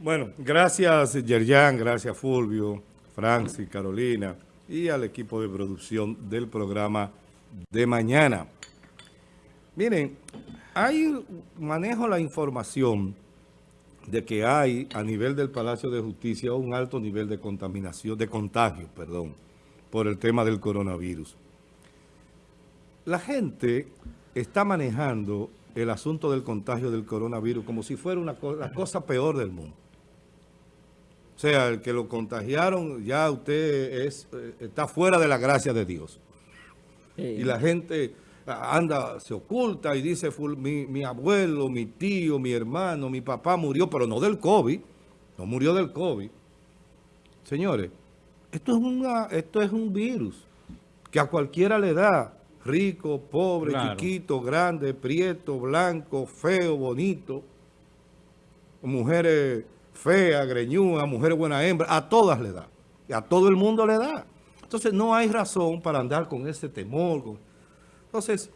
Bueno, gracias Yerjan, gracias Fulvio, Francis, Carolina y al equipo de producción del programa de mañana. Miren, hay, manejo la información de que hay a nivel del Palacio de Justicia un alto nivel de contaminación, de contagio, perdón, por el tema del coronavirus. La gente está manejando el asunto del contagio del coronavirus como si fuera una la cosa peor del mundo. O sea, el que lo contagiaron, ya usted es, eh, está fuera de la gracia de Dios. Y la gente anda, se oculta y dice, mi, mi, abuelo, mi tío, mi hermano, mi papá murió, pero no del COVID, no murió del COVID. Señores, esto es, una, esto es un virus que a cualquiera le da, rico, pobre, chiquito, grande, prieto, blanco, feo, bonito, mujeres feas, greñudas, mujeres buena hembra, a todas le da, y a todo el mundo le da. Entonces no hay razón para andar con ese temor, entonces,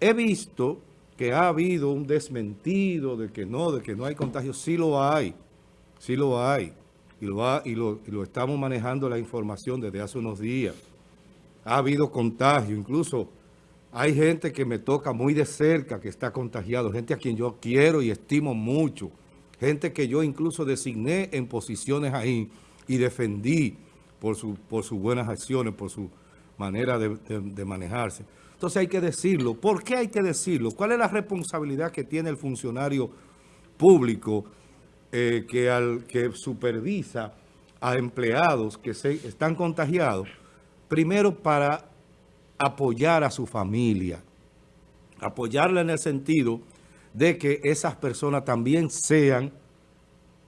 he visto que ha habido un desmentido de que no, de que no hay contagio. Sí lo hay, sí lo hay. Y lo, y lo, estamos manejando la información desde hace unos días. Ha habido contagio, incluso hay gente que me toca muy de cerca que está contagiado, gente a quien yo quiero y estimo mucho, gente que yo incluso designé en posiciones ahí y defendí por, por sus buenas acciones, por su manera de manejarse. Entonces hay que decirlo. ¿Por qué hay que decirlo? ¿Cuál es la responsabilidad que tiene el funcionario público eh, que, al, que supervisa a empleados que se, están contagiados? Primero para apoyar a su familia. Apoyarla en el sentido de que esas personas también sean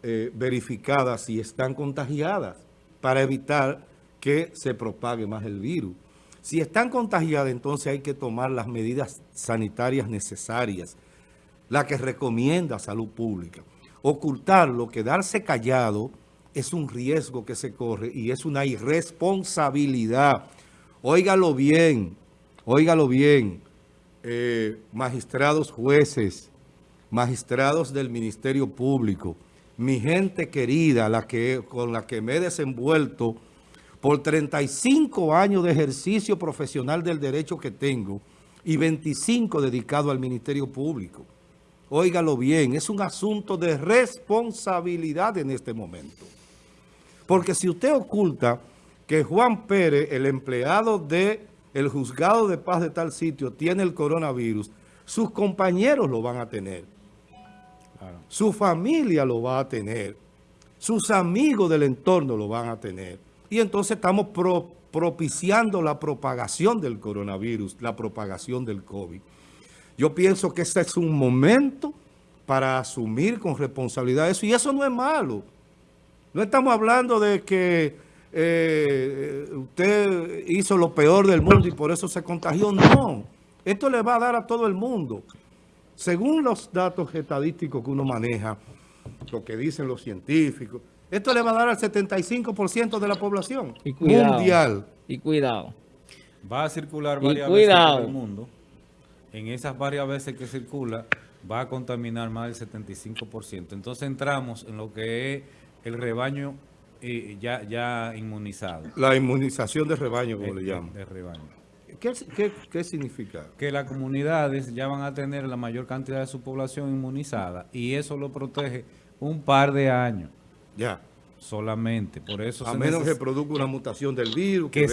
eh, verificadas si están contagiadas para evitar que se propague más el virus. Si están contagiadas, entonces hay que tomar las medidas sanitarias necesarias, la que recomienda Salud Pública. Ocultarlo, quedarse callado, es un riesgo que se corre y es una irresponsabilidad. Óigalo bien, óigalo bien, eh, magistrados jueces, magistrados del Ministerio Público, mi gente querida, la que, con la que me he desenvuelto por 35 años de ejercicio profesional del derecho que tengo y 25 dedicado al Ministerio Público. Óigalo bien, es un asunto de responsabilidad en este momento. Porque si usted oculta que Juan Pérez, el empleado del el juzgado de paz de tal sitio, tiene el coronavirus, sus compañeros lo van a tener. Su familia lo va a tener. Sus amigos del entorno lo van a tener. Y entonces estamos propiciando la propagación del coronavirus, la propagación del COVID. Yo pienso que este es un momento para asumir con responsabilidad eso, y eso no es malo. No estamos hablando de que eh, usted hizo lo peor del mundo y por eso se contagió. No, esto le va a dar a todo el mundo. Según los datos estadísticos que uno maneja, lo que dicen los científicos, esto le va a dar al 75% de la población mundial. Y cuidado. Va a circular varias veces en el mundo. En esas varias veces que circula, va a contaminar más del 75%. Entonces entramos en lo que es el rebaño eh, ya, ya inmunizado. La inmunización de rebaño, como le llaman. De rebaño. ¿Qué, ¿Qué, qué, significa? Que las comunidades ya van a tener la mayor cantidad de su población inmunizada y eso lo protege un par de años. Ya. Solamente. Por eso a menos que produzca una mutación del virus. Que,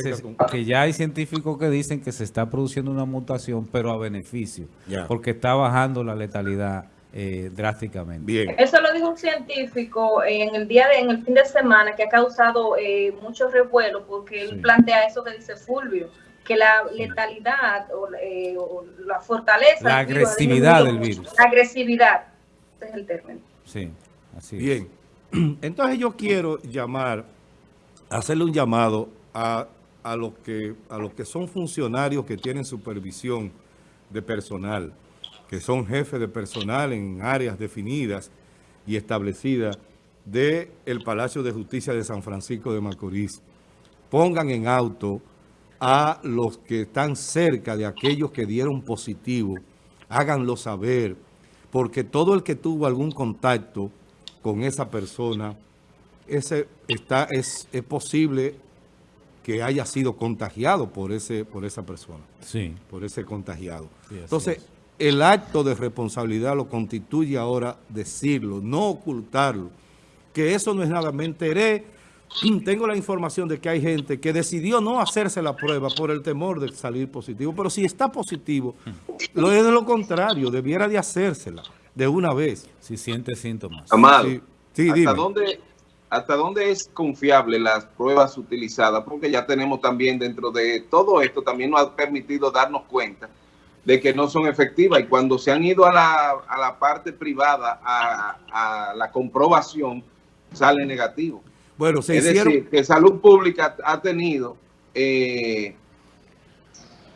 que, ya hay científicos que dicen que se está produciendo una mutación, pero a beneficio. Porque está bajando la letalidad eh, drásticamente. Bien. Eso lo dijo un científico en el día de, en el fin de semana que ha causado eh, mucho revuelo porque él plantea eso que dice Fulvio, que la letalidad o, eh, la fortaleza... La agresividad del virus. La agresividad, ese es el término. Sí, así Bien. Entonces yo quiero llamar, hacerle un llamado a, los que, a los que son funcionarios que tienen supervisión de personal, que son jefes de personal en áreas definidas y establecidas del el Palacio de Justicia de San Francisco de Macorís. Pongan en auto a los que están cerca de aquellos que dieron positivo, háganlo saber, porque todo el que tuvo algún contacto con esa persona, ese está, es, es posible que haya sido contagiado por ese por esa persona. Sí. Por ese contagiado. Entonces, el acto de responsabilidad lo constituye ahora decirlo, no ocultarlo. Que eso no es nada. Me enteré, tengo la información de que hay gente que decidió no hacerse la prueba por el temor de salir positivo. Pero si está positivo, lo es de lo contrario, debiera de hacérsela de una vez. Si siente síntomas. Amado, sí, ¿hasta dónde hasta dónde es confiable las pruebas utilizadas, porque ya tenemos también dentro de todo esto, también nos ha permitido darnos cuenta de que no son efectivas y cuando se han ido a la, a la parte privada a, la comprobación, sale negativo. Bueno, se es decir, que Salud Pública ha tenido eh,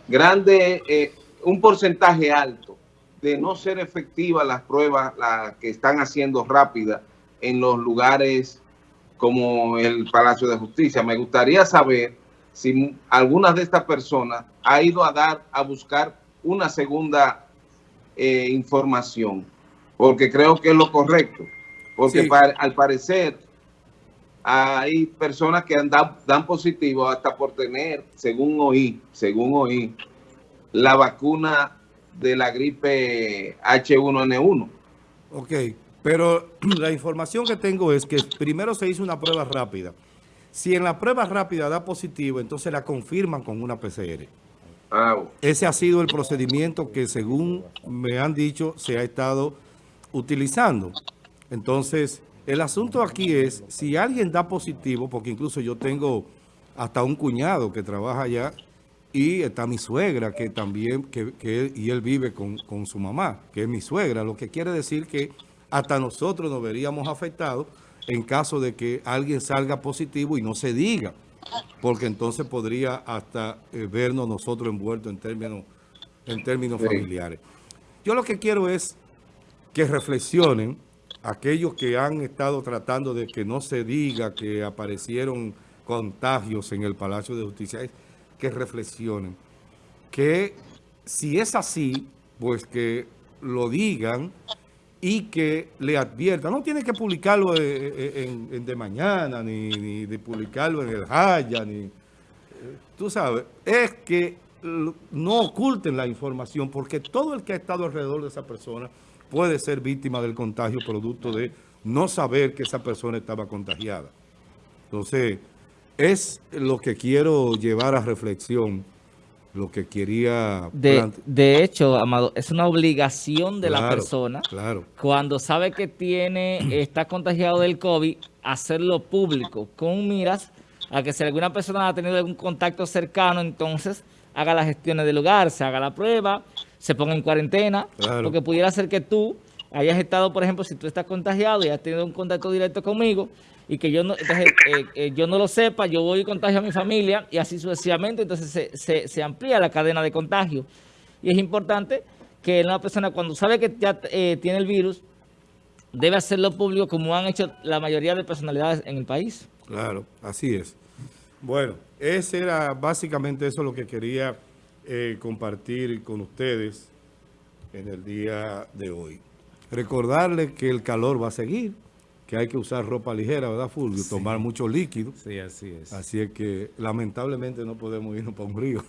grande, eh, un porcentaje alto de no ser efectivas las pruebas las que están haciendo rápidas en los lugares como el Palacio de Justicia. Me gustaría saber si alguna de estas personas ha ido a dar, a buscar una segunda eh, información, porque creo que es lo correcto. Porque al parecer hay personas que dan, dan positivo hasta por tener, según oí, según oí, la vacuna de la gripe H1N1. Ok. Pero la información que tengo es que primero se hizo una prueba rápida. Si en la prueba rápida da positivo, entonces la confirman con una PCR. Ese ha sido el procedimiento que según me han dicho se ha estado utilizando. Entonces, el asunto aquí es, si alguien da positivo, porque incluso yo tengo hasta un cuñado que trabaja allá, y está mi suegra que también, que, y él vive con, con su mamá, que es mi suegra, lo que quiere decir que hasta nosotros nos veríamos afectados en caso de que alguien salga positivo y no se diga, porque entonces podría hasta eh, vernos nosotros envueltos en términos, en términos familiares. Yo lo que quiero es que reflexionen aquellos que han estado tratando de que no se diga que aparecieron contagios en el Palacio de Justicia, que reflexionen que si es así, pues que lo digan y que le advierta. No tiene que publicarlo eh, eh, en, de mañana, ni, de publicarlo en el Jaya, ni... Tú sabes, es que no oculten la información porque todo el que ha estado alrededor de esa persona puede ser víctima del contagio producto de no saber que esa persona estaba contagiada. Entonces, es lo que quiero llevar a reflexión lo que quería... De, de, hecho, Amado, es una obligación de la persona, claro. cuando sabe que tiene está contagiado del COVID, hacerlo público, con miras a que si alguna persona ha tenido algún contacto cercano, entonces haga las gestiones del lugar, se haga la prueba, se ponga en cuarentena, porque pudiera ser que tú hayas estado, por ejemplo, si tú estás contagiado y has tenido un contacto directo conmigo, y que yo no, entonces, eh, eh, yo no lo sepa, yo voy y contagio a mi familia y así sucesivamente, entonces se, amplía la cadena de contagio. Y es importante que una persona cuando sabe que ya eh, tiene el virus, debe hacerlo público como han hecho la mayoría de personalidades en el país. Claro, así es. Bueno, ese era básicamente eso lo que quería compartir con ustedes en el día de hoy. Recordarles que el calor va a seguir que hay que usar ropa ligera, ¿verdad, Fulvio? Tomar mucho líquido. Sí, así es. Así es que lamentablemente no podemos irnos para un río.